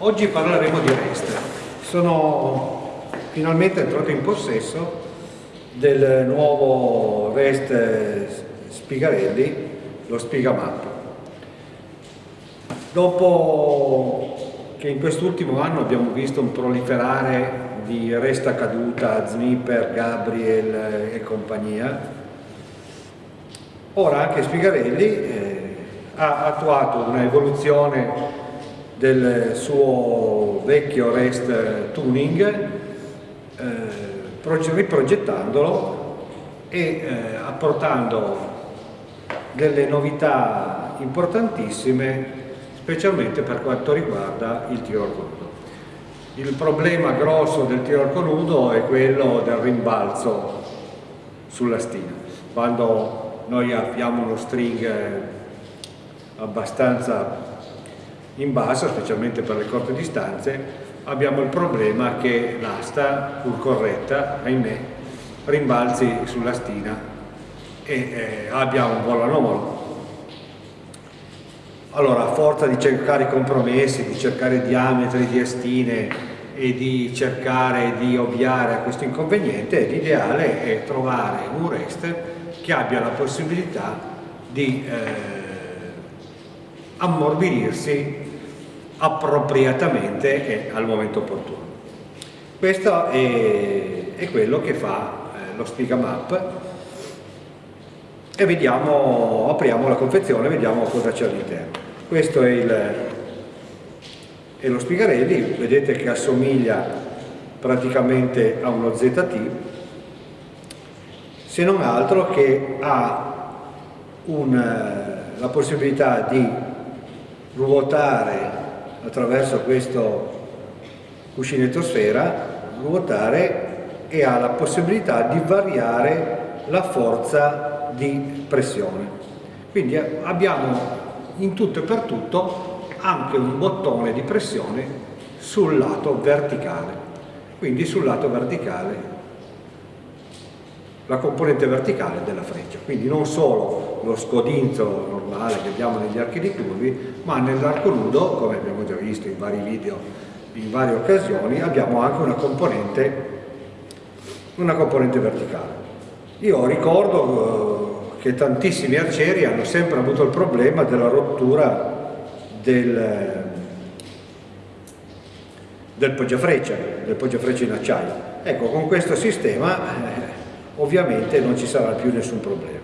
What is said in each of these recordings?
Oggi parleremo di REST. Sono finalmente entrato in possesso del nuovo REST Spigarelli, lo Spigamap. Dopo che in quest'ultimo anno abbiamo visto un proliferare di Resta Caduta, Znipper, Gabriel e compagnia, ora anche Spigarelli eh, ha attuato un'evoluzione del suo vecchio REST tuning eh, riprogettandolo e eh, apportando delle novità importantissime specialmente per quanto riguarda il tiro al nudo. Il problema grosso del tiro al nudo è quello del rimbalzo sulla stina. Quando noi abbiamo uno string abbastanza in basso, specialmente per le corte distanze, abbiamo il problema che l'asta, pur corretta, ahimè, rimbalzi sulla stina e eh, abbia un volo anomalo. Allora, a forza di cercare compromessi, di cercare diametri di astine e di cercare di ovviare a questo inconveniente, l'ideale è trovare un REST che abbia la possibilità di eh, ammorbidirsi appropriatamente e al momento opportuno. Questo è, è quello che fa eh, lo Spigamap e vediamo, apriamo la confezione e vediamo cosa c'è all'interno. Questo è, il, è lo Spigarelli, vedete che assomiglia praticamente a uno ZT, se non altro che ha un, eh, la possibilità di ruotare attraverso questo cuscinetto sfera, ruotare e ha la possibilità di variare la forza di pressione. Quindi eh, abbiamo in tutto e per tutto anche un bottone di pressione sul lato verticale. Quindi sul lato verticale la componente verticale della freccia, quindi non solo lo scodinzo normale che abbiamo negli archi di curvi, ma nell'arco nudo, come abbiamo già visto in vari video, in varie occasioni, abbiamo anche una componente, una componente verticale. Io ricordo eh, che tantissimi arcieri hanno sempre avuto il problema della rottura del, del poggiafreccia, del poggiafreccia in acciaio. Ecco, con questo sistema eh, ovviamente non ci sarà più nessun problema.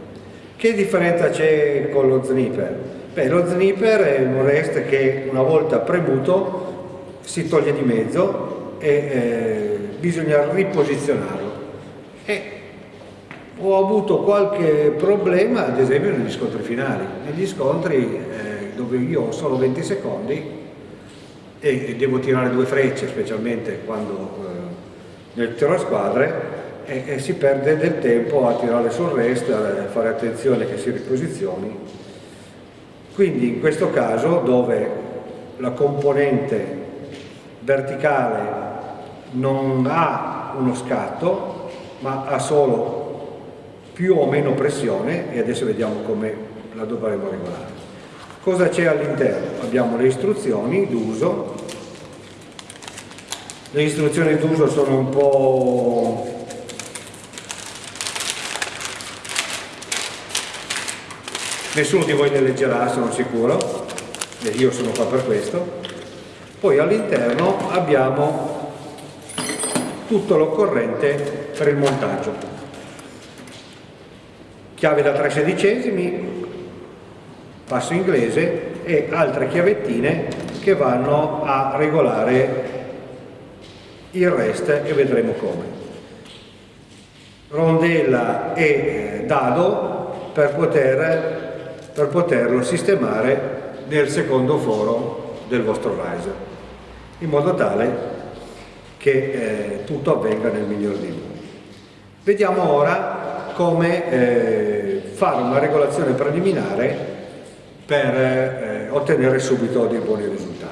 Che differenza c'è con lo snipper? Beh, lo snipper è un rest che una volta premuto si toglie di mezzo e eh, bisogna riposizionarlo. E ho avuto qualche problema, ad esempio, negli scontri finali. Negli scontri eh, dove io ho solo 20 secondi e devo tirare due frecce, specialmente quando eh, nel tiro a squadre, e, e, si perde del tempo a tirare sul rest, a fare attenzione che si riposizioni. Quindi in questo caso dove la componente verticale non ha uno scatto ma ha solo più o meno pressione e adesso vediamo come la dovremo regolare. Cosa c'è all'interno? Abbiamo le istruzioni d'uso, le istruzioni d'uso sono un po' nessuno di voi le leggerà sono sicuro e io sono qua per questo. Poi all'interno abbiamo tutto l'occorrente per il montaggio. Chiave da 3 sedicesimi passo inglese e altre chiavettine che vanno a regolare il rest e vedremo come. Rondella e dado per poter per poterlo sistemare nel secondo foro del vostro riser, in modo tale che eh, tutto avvenga nel miglior dei modi. Vediamo ora come eh, fare una regolazione preliminare per eh, ottenere subito dei buoni risultati.